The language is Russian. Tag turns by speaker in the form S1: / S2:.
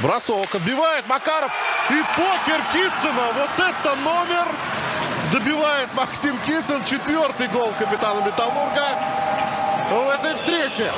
S1: Бросок отбивает Макаров. И покер Китсона. Вот это номер. Добивает Максим Китсон. Четвертый гол капитана Металлурга в этой встрече.